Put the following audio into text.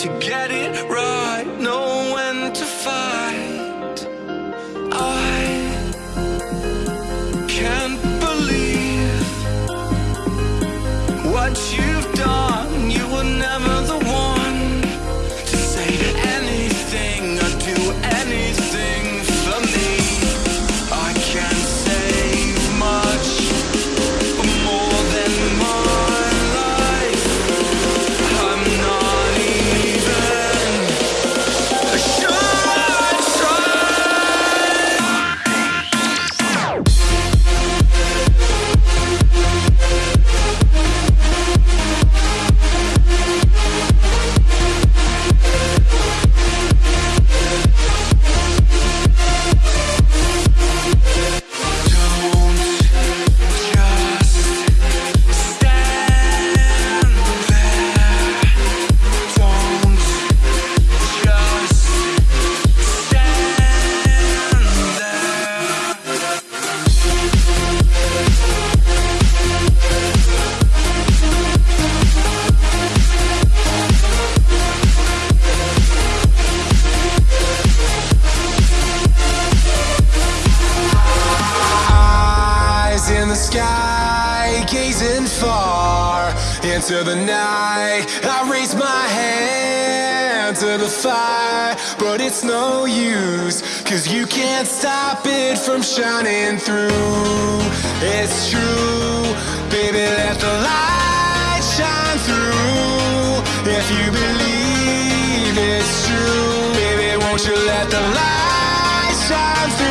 to get it right, know when to fight. I can't believe what you've done. Sky, gazing far into the night. I raise my hand to the fire, but it's no use, cause you can't stop it from shining through. It's true, baby, let the light shine through. If you believe it's true, baby, won't you let the light shine through?